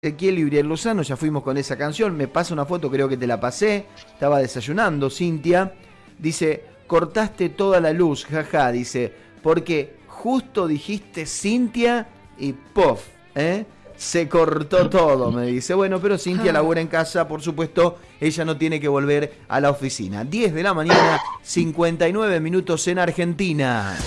Ezequiel y Uriel Lozano, ya fuimos con esa canción, me pasa una foto, creo que te la pasé, estaba desayunando, Cintia, dice, cortaste toda la luz, jaja, dice, porque justo dijiste Cintia y pof, ¿eh? se cortó todo, me dice. Bueno, pero Cintia ah. labora en casa, por supuesto, ella no tiene que volver a la oficina. 10 de la mañana, 59 minutos en Argentina.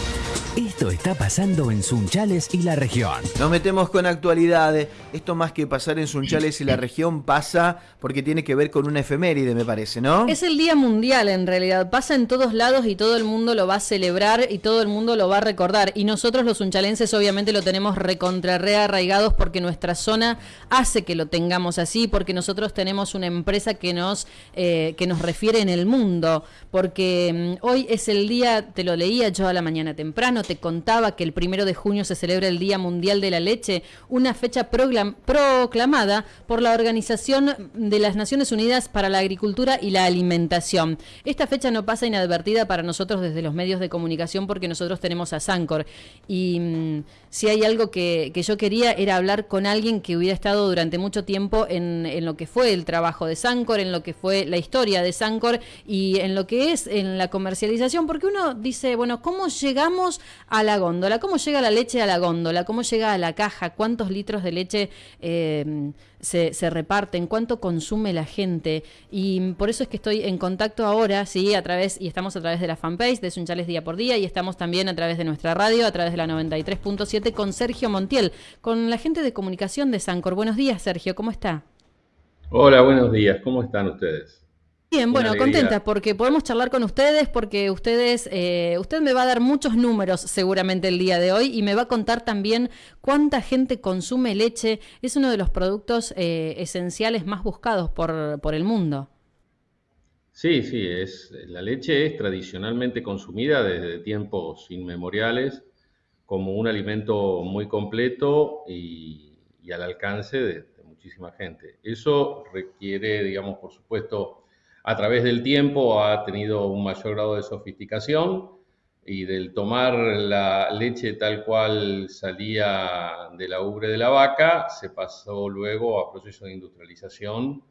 Esto está pasando en Sunchales y la región. Nos metemos con actualidades. Esto más que pasar en Sunchales y la región pasa porque tiene que ver con una efeméride, me parece, ¿no? Es el Día Mundial en realidad. Pasa en todos lados y todo el mundo lo va a celebrar y todo el mundo lo va a recordar. Y nosotros los sunchalenses obviamente lo tenemos recontra arraigados porque nuestra zona hace que lo tengamos así, porque nosotros tenemos una empresa que nos, eh, que nos refiere en el mundo. Porque mm, hoy es el día, te lo leía yo a la mañana temprano te contaba que el primero de junio se celebra el Día Mundial de la Leche, una fecha proclamada por la Organización de las Naciones Unidas para la Agricultura y la Alimentación. Esta fecha no pasa inadvertida para nosotros desde los medios de comunicación porque nosotros tenemos a Sancor. Y mm, si hay algo que, yo quería era hablar con alguien que hubiera estado durante mucho tiempo en, en lo que fue el trabajo de Sancor, en lo que fue la historia de Sancor y en lo que es en la comercialización, porque uno dice, bueno, ¿cómo llegamos a la góndola. ¿Cómo llega la leche a la góndola? ¿Cómo llega a la caja? ¿Cuántos litros de leche eh, se, se, reparten? ¿Cuánto consume la gente? Y por eso es que estoy en contacto ahora, sí, a través, y estamos a través de la fanpage de Sunchales Día por Día, y estamos también a través de nuestra radio, a través de la 93.7, con Sergio Montiel, con la gente de comunicación de Sancor. Buenos días, Sergio, ¿cómo está? Hola, buenos días, ¿cómo están ustedes? Bien, bueno, contenta porque podemos charlar con ustedes porque ustedes, eh, usted me va a dar muchos números seguramente el día de hoy y me va a contar también cuánta gente consume leche. Es uno de los productos eh, esenciales más buscados por, por el mundo. Sí, sí, es, la leche es tradicionalmente consumida desde tiempos inmemoriales como un alimento muy completo y, al alcance de, de muchísima gente. Eso requiere, digamos, por supuesto, a través del tiempo ha tenido un mayor grado de sofisticación y del tomar la leche tal cual salía de la ubre de la vaca, se pasó luego a procesos de industrialización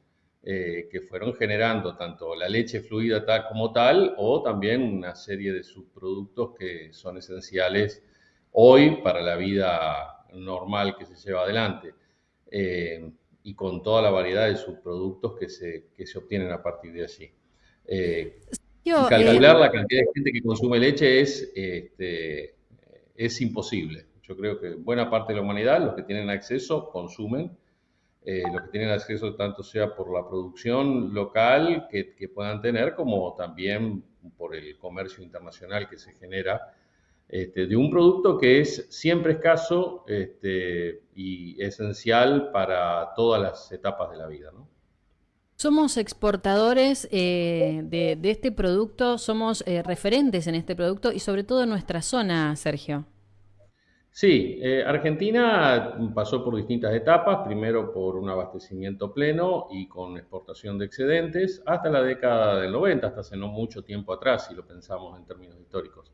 eh, que fueron generando tanto la leche fluida tal como tal o también una serie de subproductos que son esenciales hoy para la vida normal que se lleva adelante. Eh, y con toda la variedad de subproductos que se, que se obtienen a partir de allí. Eh, calcular eh, la cantidad de gente que consume leche es, este, es imposible. Yo creo que buena parte de la humanidad, los que tienen acceso, consumen. Eh, los que tienen acceso tanto sea por la producción local que, que puedan tener, como también por el comercio internacional que se genera este, de un producto que es siempre escaso este, y esencial para todas las etapas de la vida. Somos exportadores eh, de, este producto, somos eh, referentes en este producto y sobre todo en nuestra zona, Sergio. Sí, eh, Argentina pasó por distintas etapas, primero por un abastecimiento pleno y con exportación de excedentes, hasta la década del 90, hasta hace no mucho tiempo atrás, si lo pensamos en términos históricos.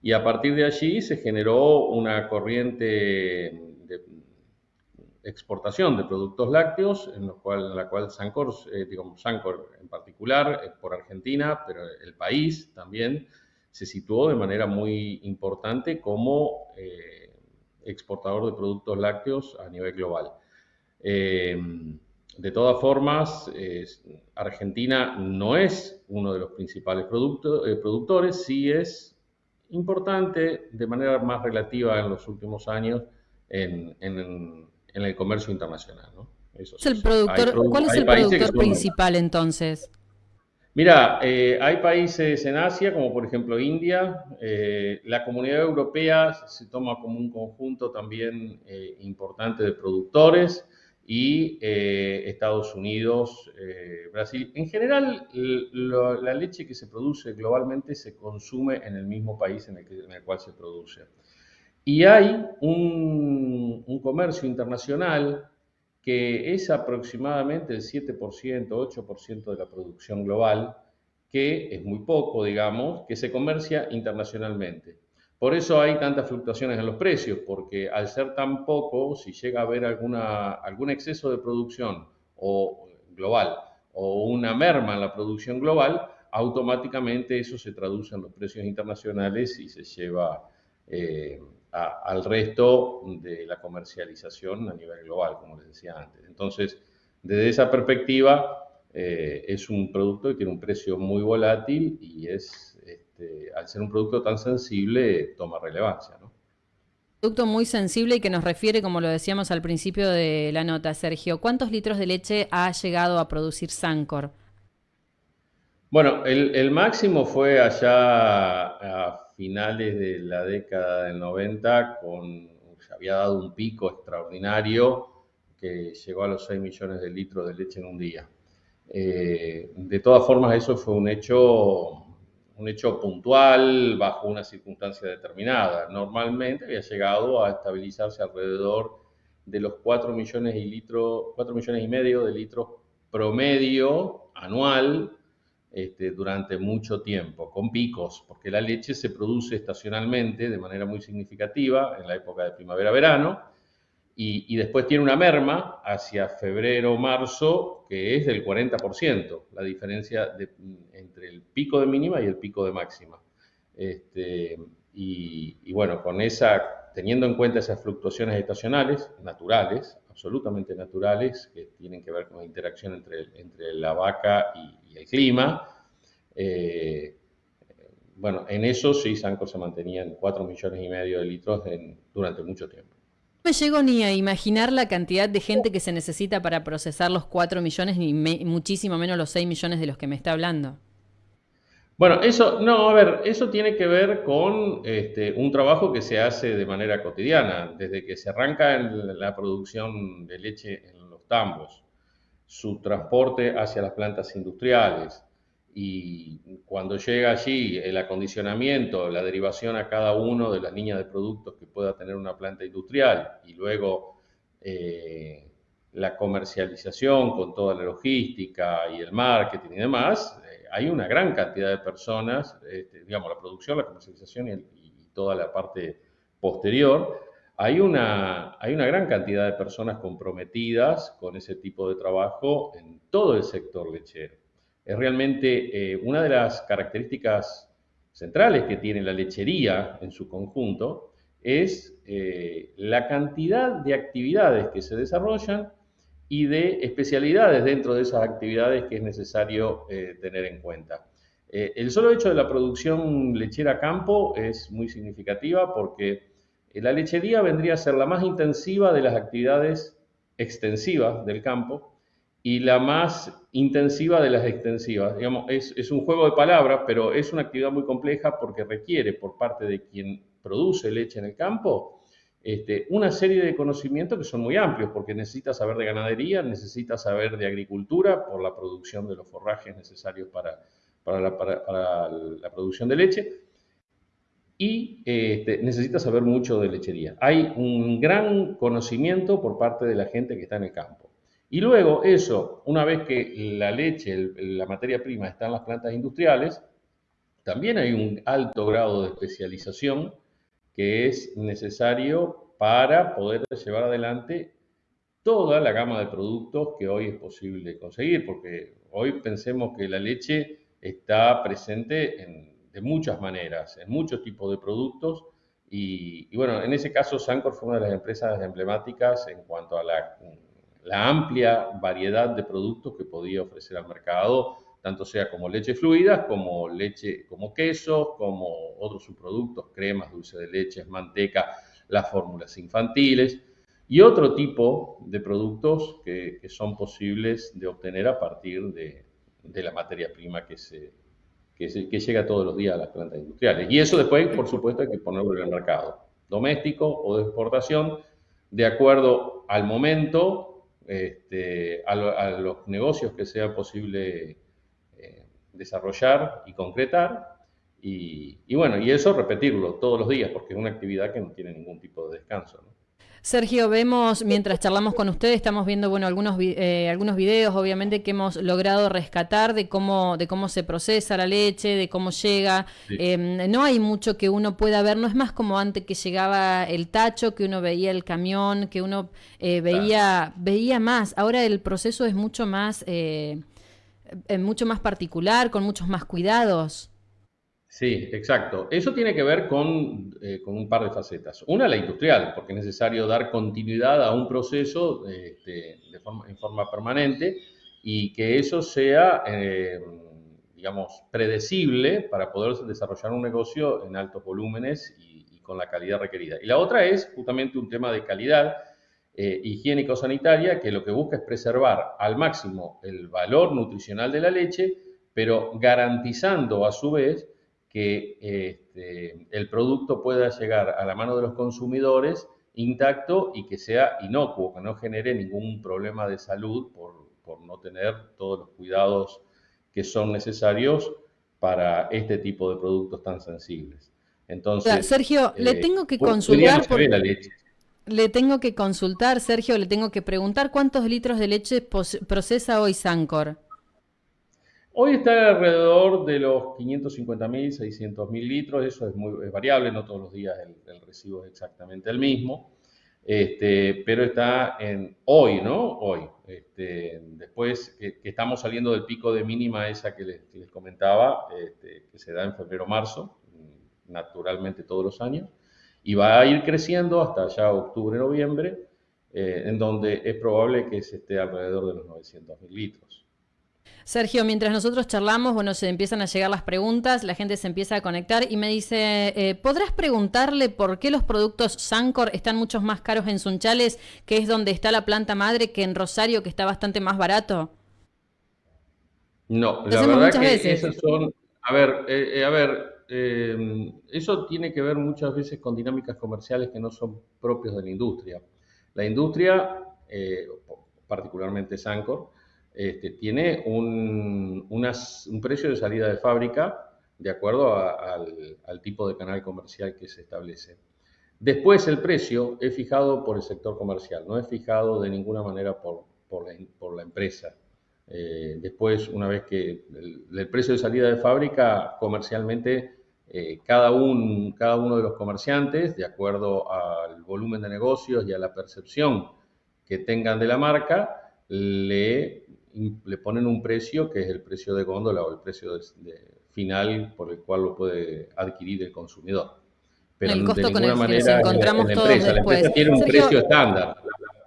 Y a partir de allí se generó una corriente de exportación de productos lácteos, en, la cual Sancor, eh, digamos, Sancor en particular, eh, por Argentina, pero el país también se situó de manera muy importante como eh, exportador de productos lácteos a nivel global. de todas formas, Argentina no es uno de los principales productores, sí es importante de manera más relativa en los últimos años en, el comercio internacional. el productor, ¿Cuál es el productor principal entonces? Mira, eh, hay países en Asia, como por ejemplo India, eh, la comunidad europea se toma como un conjunto también eh, importante de productores, y eh, Estados Unidos, eh, Brasil. En general, la leche que se produce globalmente se consume en el mismo país en el, cual se produce. Y hay un, comercio internacional que es aproximadamente el 7%, 8% de la producción global, que es muy poco, digamos, que se comercia internacionalmente. Por eso hay tantas fluctuaciones en los precios, porque al ser tan poco, si llega a haber alguna, algún exceso de producción o global o una merma en la producción global, automáticamente eso se traduce en los precios internacionales y se lleva eh, al resto de la comercialización a nivel global, como les decía antes. Entonces, desde esa perspectiva, eh, es un producto que tiene un precio muy volátil y es, este, al ser un producto tan sensible, toma relevancia. ¿no? Producto muy sensible y que nos refiere, como lo decíamos al principio de la nota, Sergio. ¿Cuántos litros de leche ha llegado a producir Sancor? Bueno, el, máximo fue allá a finales de la década del 90, con, se había dado un pico extraordinario que llegó a los 6 millones de litros de leche en un día. Eh, de todas formas, eso fue un hecho, un hecho puntual bajo una circunstancia determinada. Normalmente había llegado a estabilizarse alrededor de los 4 millones y, litros, 4 millones y medio de litros promedio anual este, durante mucho tiempo, con picos, porque la leche se produce estacionalmente de manera muy significativa en la época de primavera-verano y, después tiene una merma hacia febrero-marzo que es del 40%, la diferencia entre el pico de mínima y el pico de máxima. Este, y, bueno, con esa, teniendo en cuenta esas fluctuaciones estacionales, naturales, absolutamente naturales, que tienen que ver con la interacción entre, entre la vaca y, el clima. Eh, bueno, en eso sí, Sanco se mantenía en 4 millones y medio de litros durante mucho tiempo. Me llego ni a imaginar la cantidad de gente que se necesita para procesar los 4 millones, ni muchísimo menos los 6 millones de los que me está hablando. Bueno, eso, no, a ver, eso tiene que ver con este, un trabajo que se hace de manera cotidiana, desde que se arranca la producción de leche en los tambos, su transporte hacia las plantas industriales y cuando llega allí el acondicionamiento, la derivación a cada uno de las líneas de productos que pueda tener una planta industrial y luego eh, la comercialización con toda la logística y el marketing y demás, hay una gran cantidad de personas, este, digamos, la producción, la comercialización y, toda la parte posterior, hay una, hay una gran cantidad de personas comprometidas con ese tipo de trabajo en todo el sector lechero. Es realmente eh, una de las características centrales que tiene la lechería en su conjunto, es eh, la cantidad de actividades que se desarrollan y de especialidades dentro de esas actividades que es necesario eh, tener en cuenta. El solo hecho de la producción lechera campo es muy significativa porque la lechería vendría a ser la más intensiva de las actividades extensivas del campo y la más intensiva de las extensivas. Digamos, es, es un juego de palabras, pero es una actividad muy compleja porque requiere por parte de quien produce leche en el campo este, una serie de conocimientos que son muy amplios, porque necesita saber de ganadería, necesita saber de agricultura por la producción de los forrajes necesarios para, para, la, producción de leche, y este, necesita saber mucho de lechería. Hay un gran conocimiento por parte de la gente que está en el campo. Y luego eso, una vez que la leche, la materia prima está en las plantas industriales, también hay un alto grado de especialización que es necesario para poder llevar adelante toda la gama de productos que hoy es posible conseguir, porque hoy pensemos que la leche está presente de muchas maneras, en muchos tipos de productos, y, bueno, en ese caso Sancor fue una de las empresas emblemáticas en cuanto a la, la amplia variedad de productos que podía ofrecer al mercado tanto sea como leche fluida, como leche, como quesos, como otros subproductos, cremas, dulce de leche, manteca, las fórmulas infantiles y otro tipo de productos que, son posibles de obtener a partir de, la materia prima que, se, que, llega todos los días a las plantas industriales. Y eso después, por supuesto, hay que ponerlo en el mercado, doméstico o de exportación, de acuerdo al momento, este, a, a los negocios que sea posible desarrollar y concretar. Y, bueno, y eso repetirlo todos los días, porque es una actividad que no tiene ningún tipo de descanso. Sergio, vemos, mientras charlamos con ustedes, estamos viendo bueno, algunos, eh, algunos videos, obviamente, que hemos logrado rescatar de cómo, de cómo se procesa la leche, de cómo llega. Em, no hay mucho que uno pueda ver, no es más como antes que llegaba el tacho, que uno veía el camión, que uno eh, veía, veía más. Ahora el proceso es mucho más, eh, mucho más particular, con muchos más cuidados. Sí, exacto. Eso tiene que ver con, eh, con, un par de facetas. Una, la industrial, porque es necesario dar continuidad a un proceso este, de forma, en forma permanente y que eso sea, eh, digamos, predecible para poder desarrollar un negocio en altos volúmenes y, con la calidad requerida. Y la otra es justamente un tema de calidad eh, higiénico-sanitaria que lo que busca es preservar al máximo el valor nutricional de la leche, pero garantizando a su vez que este, el producto pueda llegar a la mano de los consumidores intacto y que sea inocuo, que no genere ningún problema de salud por, no tener todos los cuidados que son necesarios para este tipo de productos tan sensibles. Entonces, Sergio, le eh, tengo que consultar Le tengo que consultar, Sergio, le tengo que preguntar cuántos litros de leche procesa hoy Sancor. Hoy está alrededor de los 550.000, 600.000 litros, eso es muy variable, no todos los días el, recibo es exactamente el mismo, este, pero está en hoy, ¿no? Hoy. Este, después que, estamos saliendo del pico de mínima esa que les, comentaba, este, que se da en febrero-marzo, naturalmente todos los años, y va a ir creciendo hasta ya octubre-noviembre, eh, en donde es probable que se esté alrededor de los 900.000 litros. Sergio, mientras nosotros charlamos, bueno, se empiezan a llegar las preguntas, la gente se empieza a conectar y me dice, eh, ¿podrás preguntarle por qué los productos Sancor están muchos más caros en Sunchales, que es donde está la planta madre, que en Rosario, que está bastante más barato? No, la verdad que veces. son, a ver, eh, eh, a ver, eso tiene que ver muchas veces con dinámicas comerciales que no son propios de la industria. La industria, particularmente Sancor, este, tiene un, precio de salida de fábrica de acuerdo al, tipo de canal comercial que se establece. Después el precio es fijado por el sector comercial, no es fijado de ninguna manera por, la, empresa. Eh, después, una vez que el, precio de salida de fábrica comercialmente, eh, cada, cada uno de los comerciantes, de acuerdo al volumen de negocios y a la percepción que tengan de la marca, le le ponen un precio que es el precio de góndola o el precio de, final por el cual lo puede adquirir el consumidor. Pero el costo de con el manera, que nos encontramos la, todos empresa, después. La empresa tiene un precio estándar.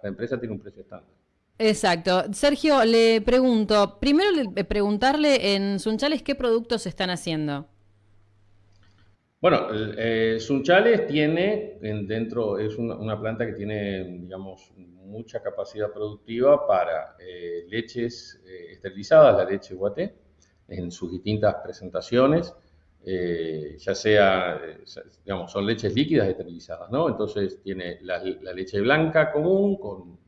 La, empresa tiene un precio estándar. Exacto. Sergio, le pregunto, primero preguntarle en Sunchales qué productos están haciendo. Bueno, eh, Sunchales tiene dentro, es una, planta que tiene, digamos, mucha capacidad productiva para eh, leches eh, esterilizadas, la leche guaté, en sus distintas presentaciones, ya sea, digamos, son leches líquidas esterilizadas, ¿no? Entonces tiene la, la, leche blanca común con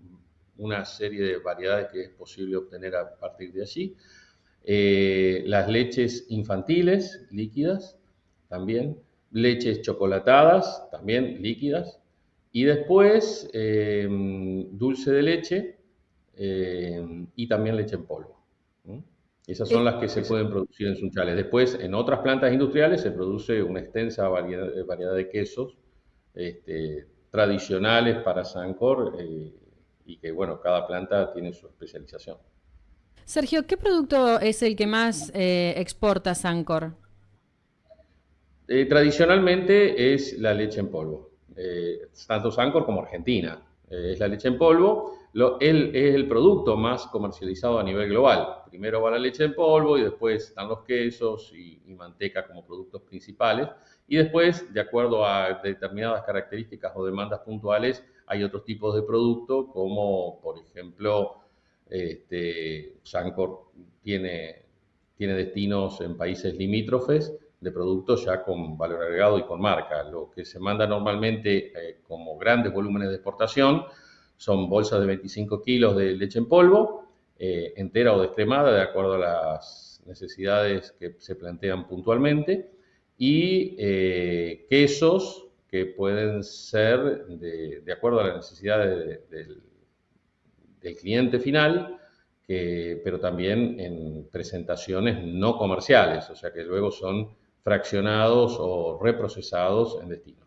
una serie de variedades que es posible obtener a partir de allí. las leches infantiles líquidas, también, leches chocolatadas, también líquidas, y después em, dulce de leche em, y también leche en polvo. Esas son las que se pueden producir en Sunchales. Después, en otras plantas industriales se produce una extensa variedad, de quesos este, tradicionales para Sancor eh, y que, bueno, cada planta tiene su especialización. Sergio, ¿qué producto es el que más eh, exporta Sancor? Eh, tradicionalmente es la leche en polvo, eh, tanto Sancor como Argentina. Eh, es la leche en polvo, lo, es el producto más comercializado a nivel global. Primero va la leche en polvo y después están los quesos y, manteca como productos principales. Y después, de acuerdo a determinadas características o demandas puntuales, hay otros tipos de productos como, por ejemplo, este, Sancor tiene, tiene destinos en países limítrofes de productos ya con valor agregado y con marca. Lo que se manda normalmente eh, como grandes volúmenes de exportación son bolsas de 25 kilos de leche en polvo, eh, entera o descremada, de acuerdo a las necesidades que se plantean puntualmente, y eh, quesos que pueden ser de, acuerdo a las necesidades del, cliente final, pero también en presentaciones no comerciales, o sea que luego son fraccionados o reprocesados en destino.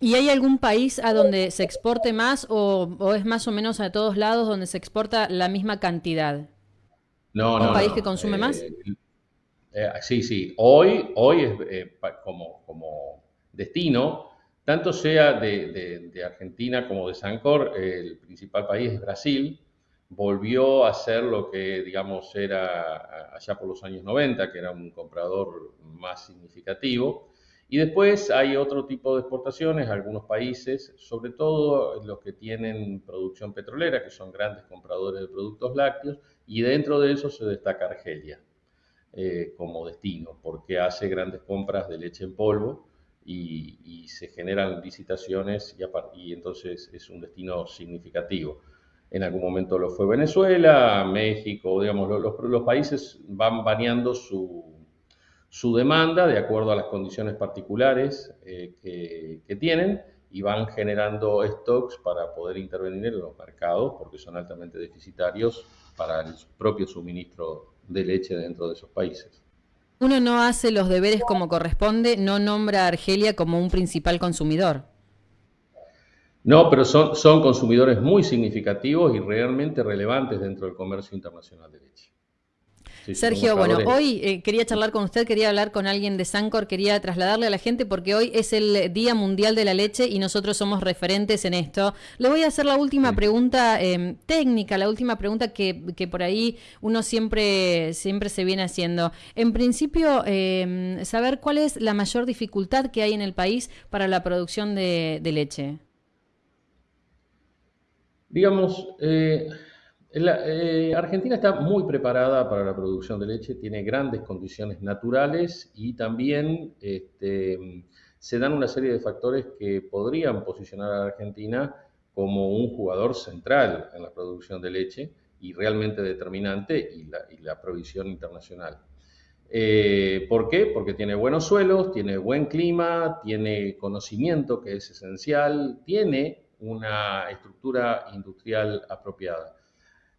¿Y hay algún país a donde se exporte más o, es más o menos a todos lados donde se exporta la misma cantidad? No, no. ¿Un país que consume eh, más? Eh, sí, sí. Hoy, hoy es eh, como, como destino, tanto sea de, Argentina como de Sancor, el principal país es Brasil, volvió a ser lo que, digamos, era allá por los años 90, que era un comprador más significativo. Y después hay otro tipo de exportaciones, algunos países, sobre todo los que tienen producción petrolera, que son grandes compradores de productos lácteos, y dentro de eso se destaca Argelia eh, como destino, porque hace grandes compras de leche en polvo y, se generan licitaciones y, y entonces es un destino significativo. En algún momento lo fue Venezuela, México, digamos, los, países van variando su, su demanda de acuerdo a las condiciones particulares eh, que, tienen y van generando stocks para poder intervenir en los mercados porque son altamente deficitarios para el propio suministro de leche dentro de esos países. Uno no hace los deberes como corresponde, no nombra a Argelia como un principal consumidor. No, pero son, son consumidores muy significativos y realmente relevantes dentro del comercio internacional de leche. Sergio, bueno, hoy eh, quería charlar con usted, quería hablar con alguien de Sancor, quería trasladarle a la gente porque hoy es el Día Mundial de la Leche y nosotros somos referentes en esto. Le voy a hacer la última pregunta em, técnica, la última pregunta que, por ahí uno siempre, siempre se viene haciendo. En principio, em, saber cuál es la mayor dificultad que hay en el país para la producción de, leche. Digamos, eh, eh, Argentina está muy preparada para la producción de leche, tiene grandes condiciones naturales y también este, se dan una serie de factores que podrían posicionar a Argentina como un jugador central en la producción de leche y realmente determinante y la, provisión internacional. Eh, ¿Por qué? Porque tiene buenos suelos, tiene buen clima, tiene conocimiento que es esencial, tiene una estructura industrial apropiada.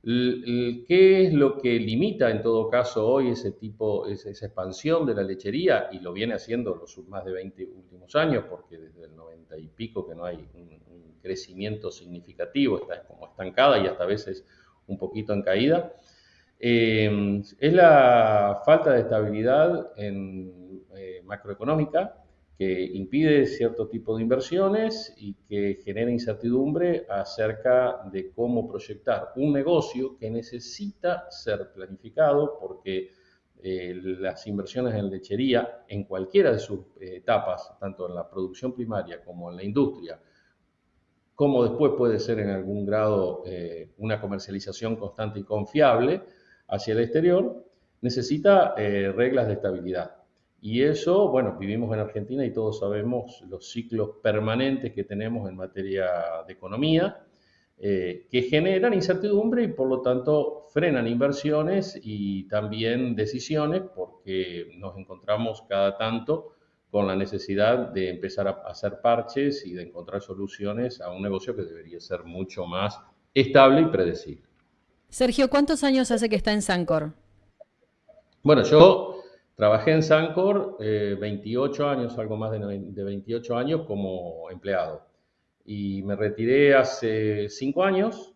¿Qué es lo que limita en todo caso hoy ese tipo, esa expansión de la lechería? Y lo viene haciendo los más de 20 últimos años, porque desde el 90 y pico que no hay un, crecimiento significativo, está como estancada y hasta a veces un poquito en caída. Eh, es la falta de estabilidad eh, macroeconómica que impide cierto tipo de inversiones y que genera incertidumbre acerca de cómo proyectar un negocio que necesita ser planificado porque eh, las inversiones en lechería en cualquiera de sus eh, etapas, tanto en la producción primaria como en la industria, como después puede ser en algún grado eh, una comercialización constante y confiable hacia el exterior, necesita reglas de estabilidad. Y eso, bueno, vivimos en Argentina y todos sabemos los ciclos permanentes que tenemos en materia de economía, eh, que generan incertidumbre y por lo tanto frenan inversiones y también decisiones porque nos encontramos cada tanto con la necesidad de empezar a hacer parches y de encontrar soluciones a un negocio que debería ser mucho más estable y predecible. Sergio, ¿cuántos años hace que está en Sancor? Bueno, yo Trabajé en Sancor 28 eh, años, algo más de, 28 años como empleado. Y me retiré hace 5 años,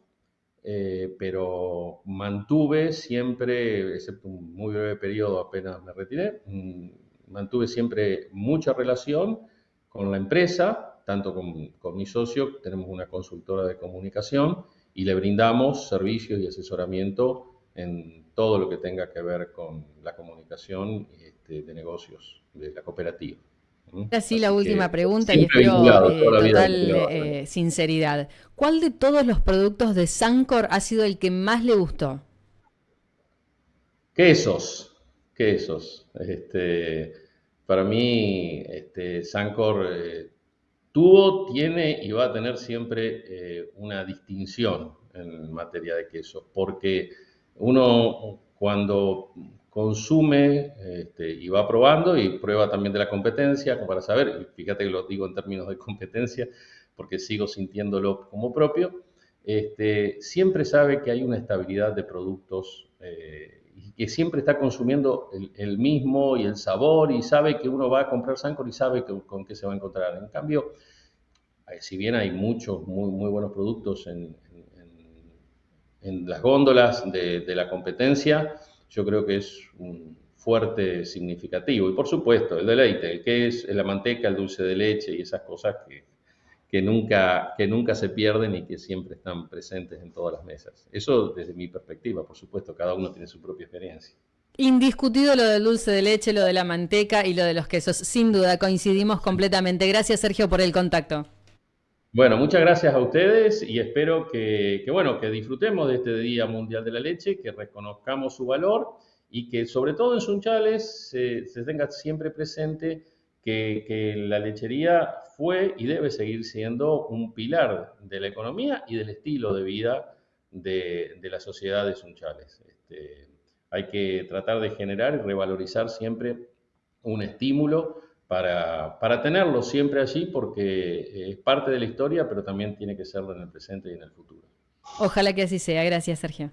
eh, pero mantuve siempre, excepto un muy breve periodo apenas me retiré, mm, mantuve siempre mucha relación con la empresa, tanto con, con mi socio, tenemos una consultora de comunicación y le brindamos servicios y asesoramiento en todo lo que tenga que ver con la comunicación este, de negocios de la cooperativa. Así la última pregunta y espero eh, total eh, sinceridad. ¿Cuál de todos los productos de Sancor ha sido el que más le gustó? Quesos, quesos. Este, para mí, este, Sancor eh, tuvo, tiene y va a tener siempre una distinción en materia de quesos, porque uno cuando consume este, y va probando y prueba también de la competencia para saber, y fíjate que lo digo en términos de competencia porque sigo sintiéndolo como propio, este, siempre sabe que hay una estabilidad de productos eh, y que siempre está consumiendo el, mismo y el sabor y sabe que uno va a comprar Sancor y sabe con qué se va a encontrar. En cambio, eh, si bien hay muchos muy, muy buenos productos en, en, las góndolas de, la competencia, yo creo que es un fuerte significativo. Y por supuesto, el deleite, el que es la manteca, el dulce de leche y esas cosas que, que, nunca, que nunca se pierden y que siempre están presentes en todas las mesas. Eso desde mi perspectiva, por supuesto, cada uno tiene su propia experiencia. Indiscutido lo del dulce de leche, lo de la manteca y lo de los quesos. Sin duda, coincidimos completamente. Gracias, Sergio, por el contacto. Bueno, muchas gracias a ustedes y espero que, bueno, que disfrutemos de este Día Mundial de la Leche, que reconozcamos su valor y que sobre todo en Sunchales se, tenga siempre presente que, la lechería fue y debe seguir siendo un pilar de la economía y del estilo de vida de, la sociedad de Sunchales. Este, hay que tratar de generar y revalorizar siempre un estímulo para, para tenerlo siempre allí porque es parte de la historia, pero también tiene que serlo en el presente y en el futuro. Ojalá que así sea. Gracias, Sergio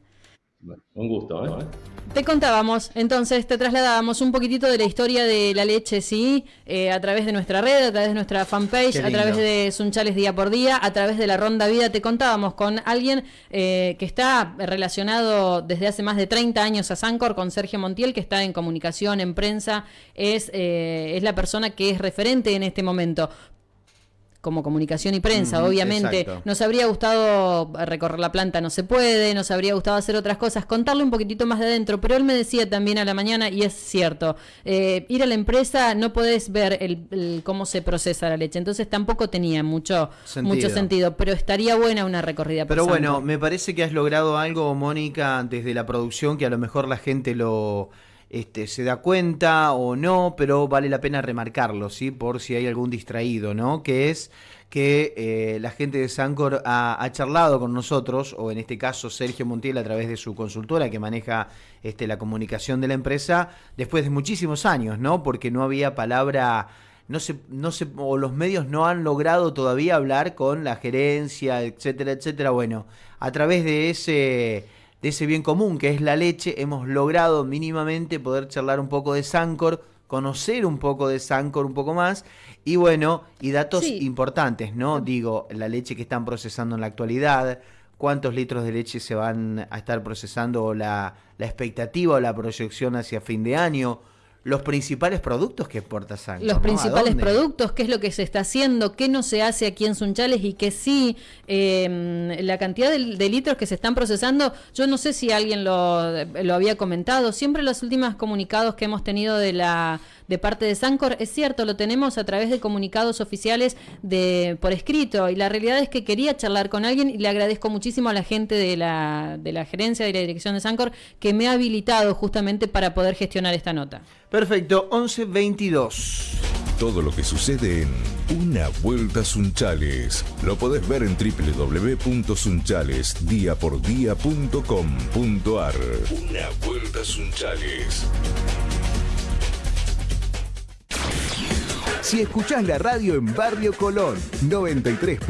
un gusto, ¿eh? Te contábamos, entonces te trasladábamos un poquitito de la historia de la leche, ¿sí? Eh, a través de nuestra red, a través de nuestra fanpage, a través de Sunchales Día por Día, a través de la Ronda Vida. Te contábamos con alguien eh, que está relacionado desde hace más de 30 años a Sancor, con Sergio Montiel, que está en comunicación, en prensa, es, es la persona que es referente en este momento como comunicación y prensa, obviamente. Nos habría gustado recorrer la planta, no se puede, nos habría gustado hacer otras cosas, contarle un poquitito más de adentro, pero él me decía también a la mañana, y es cierto, eh, ir a la empresa no podés ver el, cómo se procesa la leche, entonces tampoco tenía mucho sentido, mucho sentido pero estaría buena una recorrida. Por pero bueno, me parece que has logrado algo, Mónica, desde la producción, que a lo mejor la gente lo este, se da cuenta o no, pero vale la pena remarcarlo, ¿sí? Por si hay algún distraído, ¿no? Que es que eh, la gente de Sancor ha, charlado con nosotros, o en este caso Sergio Montiel a través de su consultora que maneja este, la comunicación de la empresa, después de muchísimos años, ¿no? Porque no había palabra no se, no se, o los medios no han logrado todavía hablar con la gerencia, etcétera, etcétera. Bueno, a través de ese de ese bien común que es la leche, hemos logrado mínimamente poder charlar un poco de Sancor, conocer un poco de Sancor un poco más y bueno, y datos importantes, ¿no? Digo, la leche que están procesando en la actualidad, cuántos litros de leche se van a estar procesando, la, la expectativa o la proyección hacia fin de año, los principales productos que exporta Sancor. Los principales productos, qué es lo que se está haciendo, qué no se hace aquí en Sunchales y que sí, em, la cantidad de, litros que se están procesando, yo no sé si alguien lo, lo había comentado, siempre los últimos comunicados que hemos tenido de la de parte de Sancor, es cierto, lo tenemos a través de comunicados oficiales de por escrito y la realidad es que quería charlar con alguien y le agradezco muchísimo a la gente de la, de la gerencia de la dirección de Sancor que me ha habilitado justamente para poder gestionar esta nota. Perfecto, 1122. Todo lo que sucede en Una Vuelta Sunchales lo podés ver en www.sunchalesdiapordía.com.ar. Una Vuelta Sunchales. Si escuchás la radio en Barrio Colón, 93.